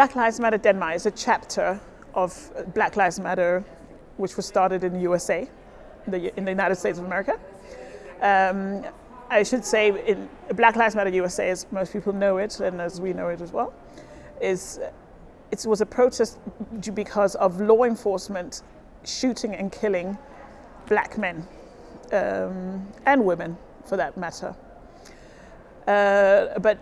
Black Lives Matter Denmark is a chapter of Black Lives Matter, which was started in the USA, the, in the United States of America. Um, I should say, in Black Lives Matter USA, as most people know it, and as we know it as well, is it was a protest because of law enforcement shooting and killing black men um, and women, for that matter. Uh, but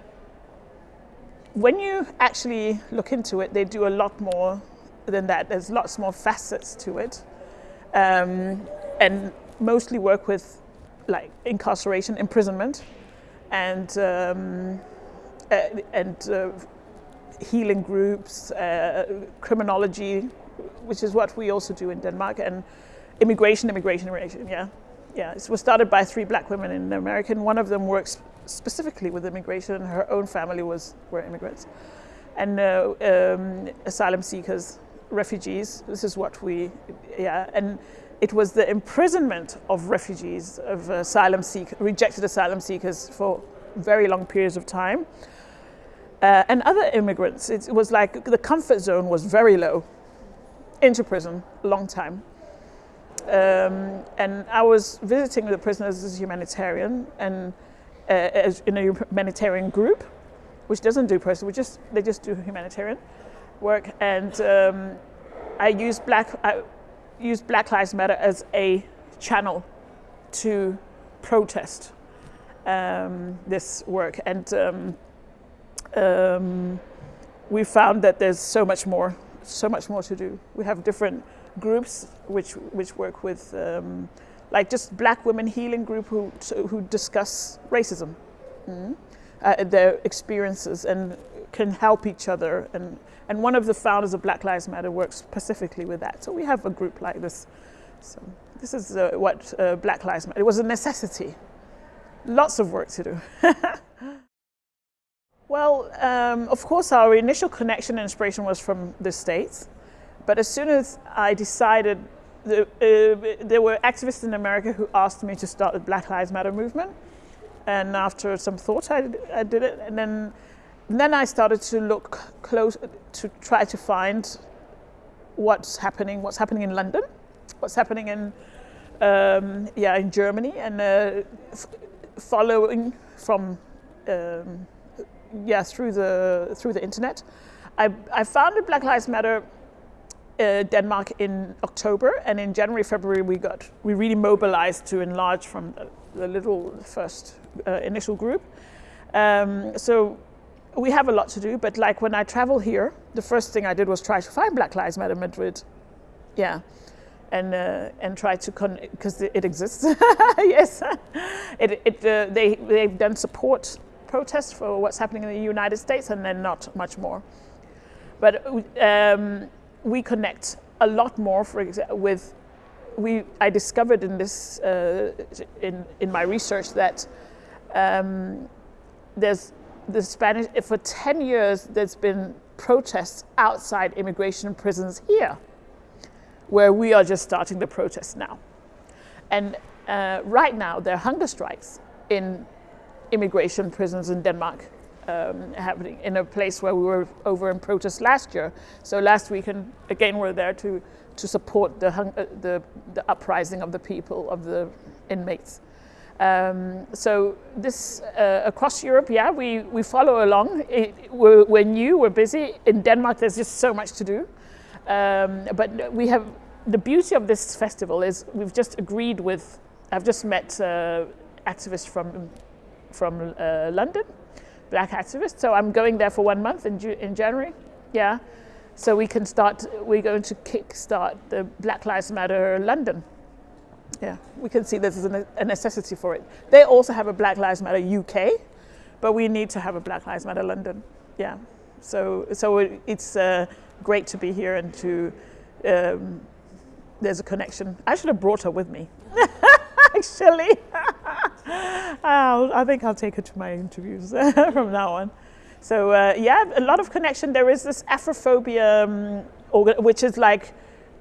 when you actually look into it, they do a lot more than that. There's lots more facets to it, um, and mostly work with like incarceration, imprisonment, and um, uh, and uh, healing groups, uh, criminology, which is what we also do in Denmark, and immigration, immigration, immigration. Yeah, yeah. It was started by three black women in America. and One of them works specifically with immigration. Her own family was were immigrants, and uh, um, asylum seekers, refugees. This is what we, yeah, and it was the imprisonment of refugees, of asylum seek, rejected asylum seekers for very long periods of time, uh, and other immigrants. It was like the comfort zone was very low, into prison, long time. Um, and I was visiting the prisoners as a humanitarian, and uh, as in a humanitarian group, which doesn't do person, we just they just do humanitarian work. And um, I use black I use Black Lives Matter as a channel to protest um, this work, and um, um, we found that there's so much more, so much more to do. We have different groups which which work with um, like just black women healing group who, who discuss racism, mm, uh, their experiences and can help each other. And, and one of the founders of Black Lives Matter works specifically with that. So we have a group like this. So this is uh, what uh, Black Lives Matter, it was a necessity. Lots of work to do. well, um, of course, our initial connection and inspiration was from the States. But as soon as I decided uh, there were activists in America who asked me to start the Black Lives Matter movement. And after some thought, I, I did it. And then, and then I started to look close, to try to find what's happening, what's happening in London, what's happening in, um, yeah, in Germany, and uh, following from, um, yeah, through the, through the internet. I, I founded Black Lives Matter uh, Denmark in October, and in January, February, we got we really mobilized to enlarge from the, the little first uh, initial group. Um, so we have a lot to do, but like when I travel here, the first thing I did was try to find Black Lives Matter Madrid. Yeah. And, uh, and try to con because it exists. yes, it, it uh, they they've done support protests for what's happening in the United States, and then not much more. But um, we connect a lot more, for example, with we. I discovered in this uh, in in my research that um, there's the Spanish for ten years there's been protests outside immigration prisons here, where we are just starting the protests now, and uh, right now there are hunger strikes in immigration prisons in Denmark um, happening in a place where we were over in protest last year. So last weekend, again, we're there to, to support the, uh, the, the uprising of the people, of the inmates. Um, so this, uh, across Europe, yeah, we, we follow along. It, we're, we're, new, we're busy. In Denmark, there's just so much to do. Um, but we have, the beauty of this festival is we've just agreed with, I've just met uh, activists from, from uh, London, black activist. So I'm going there for one month in, in January. Yeah. So we can start, we're going to kick-start the Black Lives Matter London. Yeah, we can see there's a necessity for it. They also have a Black Lives Matter UK, but we need to have a Black Lives Matter London. Yeah, so, so it's uh, great to be here and to, um, there's a connection. I should have brought her with me, actually. I think I'll take her to my interviews from now on. So uh, yeah, a lot of connection. There is this Afrophobia, um, which is like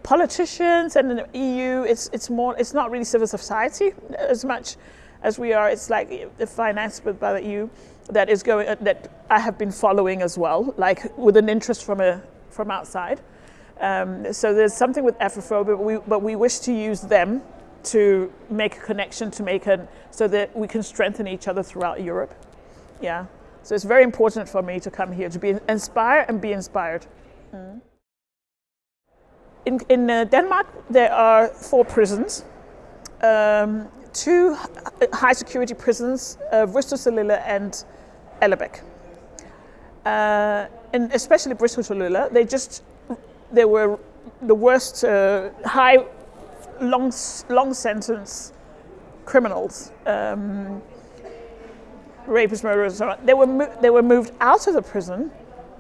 politicians and the EU. It's it's more. It's not really civil society as much as we are. It's like the financed by the EU, that is going that I have been following as well, like with an interest from a from outside. Um, so there's something with Afrophobia, but we, but we wish to use them to make a connection, to make a so that we can strengthen each other throughout Europe. Yeah. So it's very important for me to come here to be inspired and be inspired. Mm. In, in uh, Denmark, there are four prisons. Um, two high security prisons, uh, Bristol and Ellebæk. Uh, and especially Bristol they just, they were the worst uh, high, long, long sentence criminals. Um, rapists, murderers, so on. They were, they were moved out of the prison,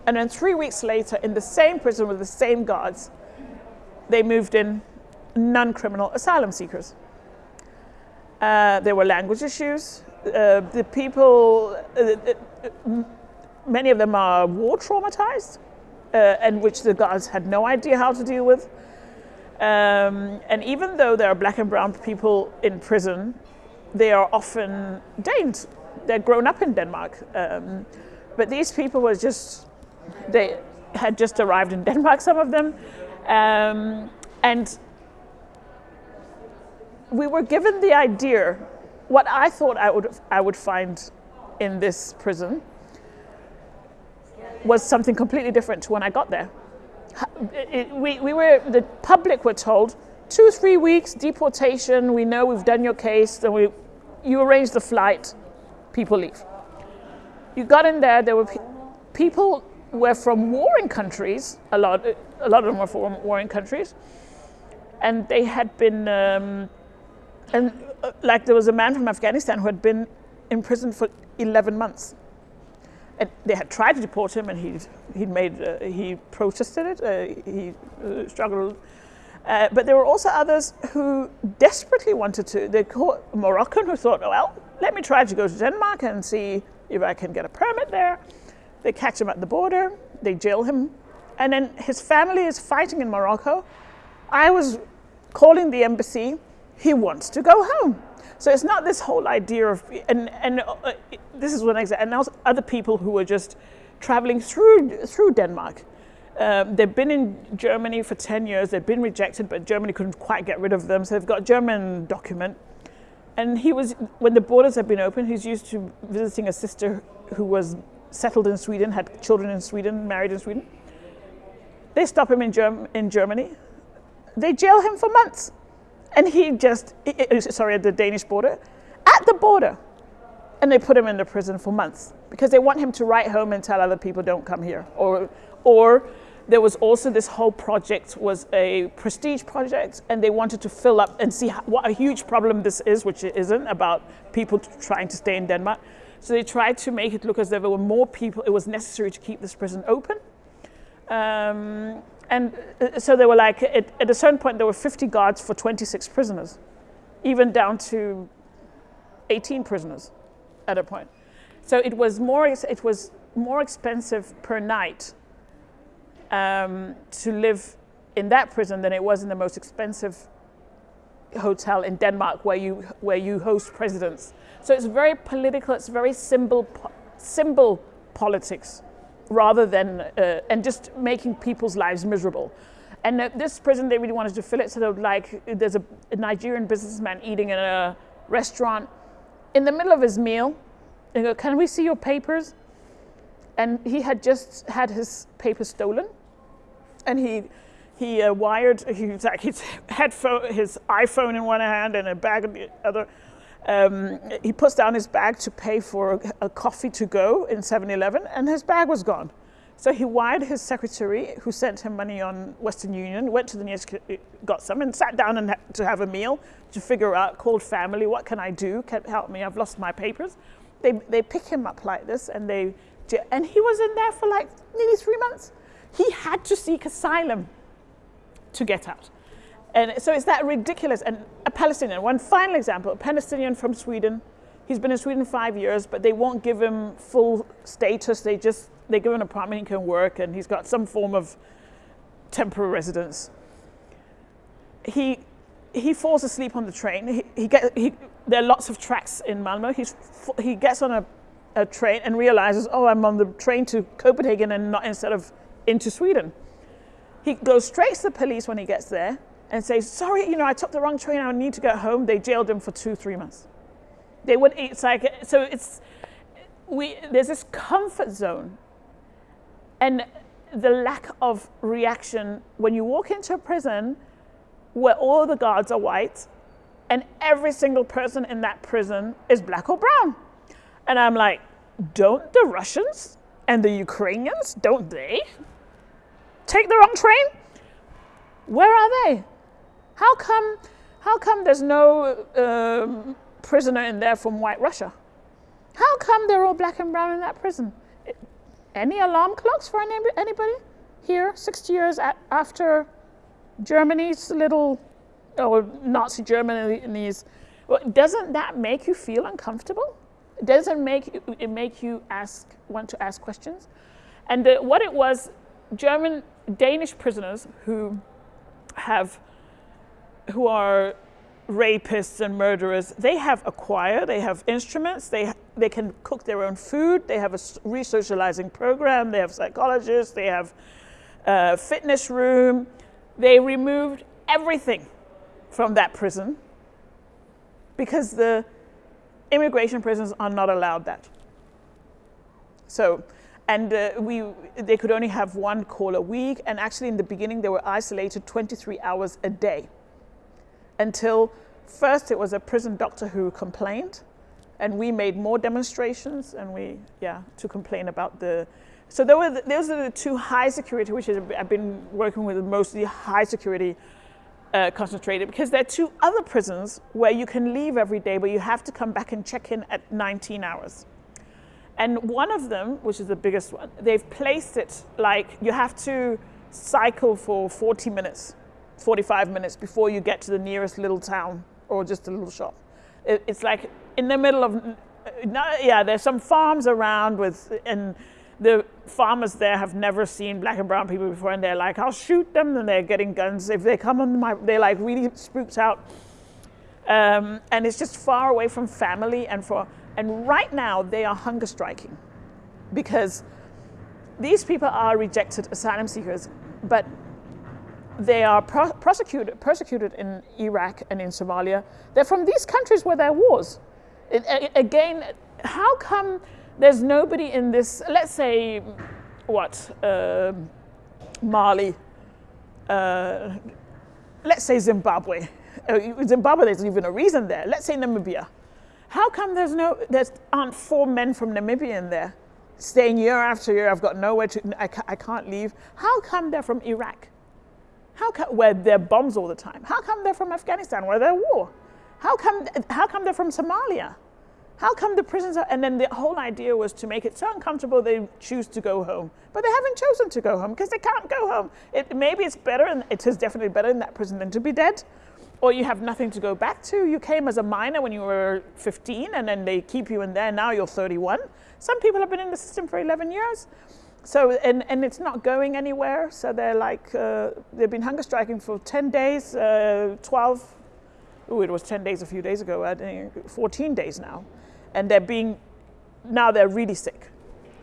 and then three weeks later, in the same prison with the same guards, they moved in non-criminal asylum seekers. Uh, there were language issues. Uh, the people, uh, uh many of them are war traumatized, uh, and which the guards had no idea how to deal with. Um, and even though there are black and brown people in prison, they are often Danes they're grown up in Denmark. Um, but these people were just, they had just arrived in Denmark, some of them. Um, and we were given the idea, what I thought I would, I would find in this prison was something completely different to when I got there. It, we, we were, the public were told, two, three weeks, deportation, we know we've done your case, then we, you arrange the flight, people leave. You got in there, there were pe people were from warring countries, a lot, a lot of them were from warring countries, and they had been, um, and uh, like there was a man from Afghanistan who had been in prison for 11 months. And they had tried to deport him and he he made, uh, he protested it, uh, he uh, struggled. Uh, but there were also others who desperately wanted to. They caught a Moroccan who thought, well, let me try to go to Denmark and see if I can get a permit there. They catch him at the border, they jail him, and then his family is fighting in Morocco. I was calling the embassy, he wants to go home. So it's not this whole idea of, and, and uh, this is one example, and also other people who were just traveling through, through Denmark. Um, they've been in Germany for 10 years, they've been rejected, but Germany couldn't quite get rid of them, so they've got a German document. And he was, when the borders have been open, he's used to visiting a sister who was settled in Sweden, had children in Sweden, married in Sweden. They stop him in, Germ in Germany. They jail him for months. And he just, sorry, at the Danish border, at the border. And they put him in the prison for months because they want him to write home and tell other people don't come here. Or, or there was also this whole project was a prestige project and they wanted to fill up and see what a huge problem this is, which it isn't, about people trying to stay in Denmark. So they tried to make it look as though there were more people, it was necessary to keep this prison open. Um, and uh, so they were like, at, at a certain point, there were 50 guards for 26 prisoners, even down to 18 prisoners at a point. So it was more, it was more expensive per night um, to live in that prison than it was in the most expensive hotel in Denmark where you, where you host presidents. So it's very political, it's very symbol, symbol politics rather than, uh, and just making people's lives miserable. And uh, this prison, they really wanted to fill it so that like, there's a, a Nigerian businessman eating in a restaurant. In the middle of his meal, they go, can we see your papers? And he had just had his papers stolen and he he uh, wired he like his iphone in one hand and a bag in the other um, he puts down his bag to pay for a, coffee to go in 7-eleven and his bag was gone. So he wired his secretary who sent him money on western union went to the nearest got some and sat down and to have a meal to figure out called family what can i do? Can help me i've lost my papers. They, they pick him up like this and they and he was in there for like nearly three months. He had to seek asylum to get out. And so it's that ridiculous. And a Palestinian, one final example, a Palestinian from Sweden. He's been in Sweden five years, but they won't give him full status. They just, they give him an apartment, he can work, and he's got some form of temporary residence. He, he falls asleep on the train. He, he, get, he there are lots of tracks in Malmö. He's, he gets on a, a train and realizes, oh, I'm on the train to Copenhagen and not instead of into Sweden. He goes straight to the police when he gets there and say, sorry, you know, I took the wrong train, I need to go home. They jailed him for two, three months. They would, it's like, so it's, we, there's this comfort zone and the lack of reaction when you walk into a prison where all the guards are white and every single person in that prison is black or brown. And I'm like, don't the Russians and the Ukrainians, don't they take the wrong train? Where are they? How come, how come there's no um, prisoner in there from white Russia? How come they're all black and brown in that prison? Any alarm clocks for anybody here, 60 years after Germany's little, or Nazi Germany's, well, doesn't that make you feel uncomfortable? Doesn't make it make you ask, want to ask questions? And uh, what it was, German, Danish prisoners who have, who are rapists and murderers, they have a choir, they have instruments, they, they can cook their own food, they have a resocializing program, they have psychologists, they have a fitness room. They removed everything from that prison because the immigration prisons are not allowed that. So, and uh, we, they could only have one call a week, and actually in the beginning they were isolated 23 hours a day until first it was a prison doctor who complained, and we made more demonstrations, and we, yeah, to complain about the, so there were, those are the two high security, which is, I've been working with mostly high security uh, concentrated because there are two other prisons where you can leave every day, but you have to come back and check in at 19 hours. And one of them, which is the biggest one, they've placed it like you have to cycle for 40 minutes, 45 minutes before you get to the nearest little town or just a little shop. It, it's like in the middle of, yeah, there's some farms around with, and the farmers there have never seen black and brown people before and they're like, I'll shoot them and they're getting guns. If they come on my, they're like really spooked out. Um, and it's just far away from family and for, and right now they are hunger striking because these people are rejected asylum seekers, but they are pro prosecuted, persecuted in Iraq and in Somalia. They're from these countries where there are wars. It, again, how come there's nobody in this, let's say, what, uh, Mali, uh, let's say Zimbabwe. Uh, Zimbabwe, there's even a reason there. Let's say Namibia. How come there's no, there aren't four men from Namibia in there? Staying year after year, I've got nowhere to, I, I can't leave. How come they're from Iraq? How come, where there are bombs all the time? How come they're from Afghanistan, where there's war? How come, how come they're from Somalia? How come the prisons are, and then the whole idea was to make it so uncomfortable they choose to go home. But they haven't chosen to go home because they can't go home. It, maybe it's better, and it is definitely better in that prison than to be dead. Or you have nothing to go back to. You came as a minor when you were 15 and then they keep you in there, now you're 31. Some people have been in the system for 11 years. So, and, and it's not going anywhere. So they're like, uh, they've been hunger striking for 10 days, uh, 12, oh, it was 10 days a few days ago, I think 14 days now and they're being, now they're really sick.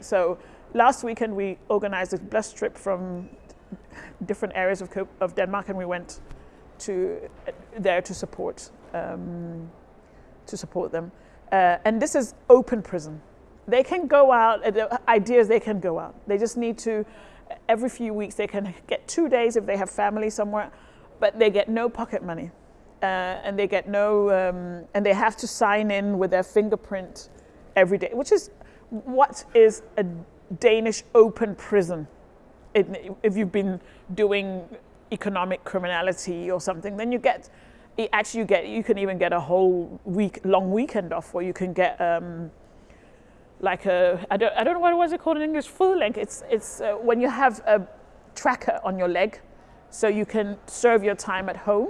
So last weekend we organized a bus trip from different areas of, of Denmark and we went to there to support, um, to support them. Uh, and this is open prison. They can go out, uh, the idea is they can go out. They just need to, every few weeks they can get two days if they have family somewhere, but they get no pocket money uh, and they get no, um, and they have to sign in with their fingerprint every day, which is what is a Danish open prison. It, if you've been doing economic criminality or something, then you get, actually you get, you can even get a whole week, long weekend off where you can get um, like a, I don't, I don't know what was it called in English, fodlænke. It's, it's uh, when you have a tracker on your leg so you can serve your time at home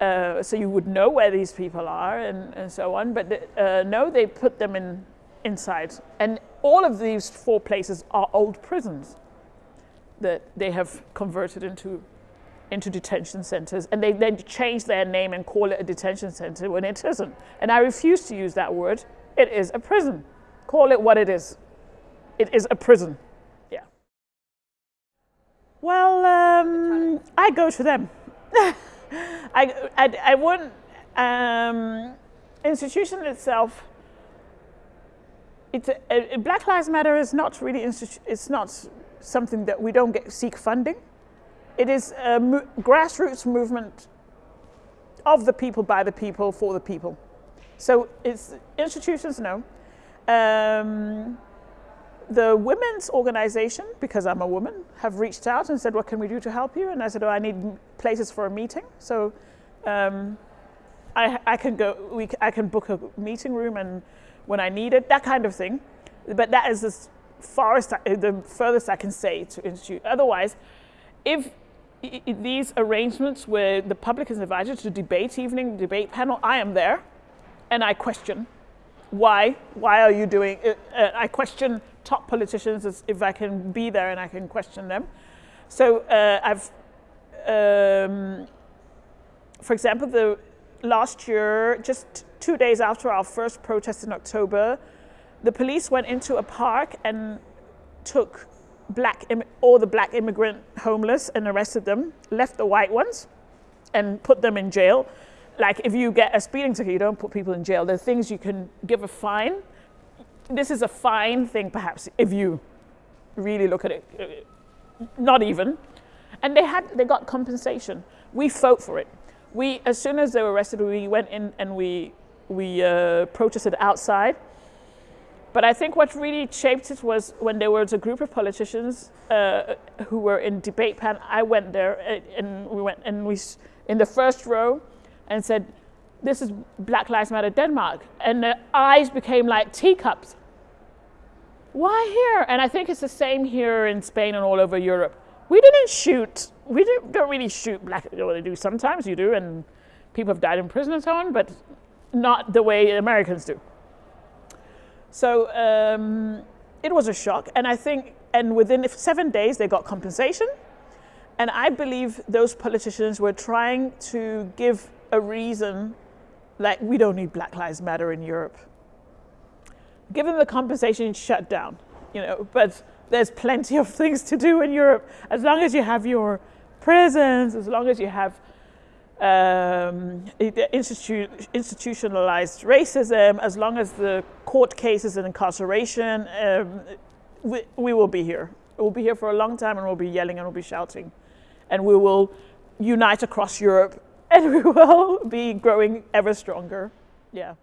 uh, so you would know where these people are and, and so on. But uh, no, they put them in inside. And all of these four places are old prisons that they have converted into into detention centers and they then change their name and call it a detention center when it isn't. And I refuse to use that word. It is a prison. Call it what it is. It is a prison. Yeah. Well, um, I go to them. I, I, I wouldn't. Um, institution itself. It's a, a, Black Lives Matter is not really. It's not something that we don't get seek funding. It is a mo grassroots movement of the people, by the people, for the people. So it's institutions, no. Um, the women's organization, because I'm a woman, have reached out and said, what can we do to help you? And I said, oh, I need places for a meeting. So um, I, I, can go, we, I can book a meeting room and when I need it, that kind of thing. But that is as far as, the furthest I can say to institute. Otherwise, if these arrangements where the public is invited to debate evening, debate panel, I am there and I question why, why are you doing, it? Uh, I question top politicians as if I can be there and I can question them. So uh, I've, um, for example, the last year, just two days after our first protest in October, the police went into a park and took black all the black immigrant homeless and arrested them, left the white ones and put them in jail. Like if you get a speeding ticket, you don't put people in jail. There are things you can give a fine. This is a fine thing perhaps if you really look at it. Not even. And they had they got compensation. We fought for it. We as soon as they were arrested, we went in and we we uh, protested outside but I think what really shaped it was when there was a group of politicians uh, who were in debate panel. I went there uh, and we went and we in the first row and said, "This is Black Lives Matter Denmark," and the eyes became like teacups. Why here? And I think it's the same here in Spain and all over Europe. We didn't shoot. We don't really shoot black. Well, they do sometimes. You do, and people have died in prison and so on, but not the way Americans do. So um, it was a shock. And I think, and within seven days, they got compensation. And I believe those politicians were trying to give a reason like, we don't need Black Lives Matter in Europe. Give them the compensation, shut down. You know, but there's plenty of things to do in Europe. As long as you have your prisons, as long as you have um, institu institutionalized racism, as long as the court cases and incarceration, um, we, we will be here. We'll be here for a long time and we'll be yelling and we'll be shouting. And we will unite across Europe and we will be growing ever stronger. Yeah.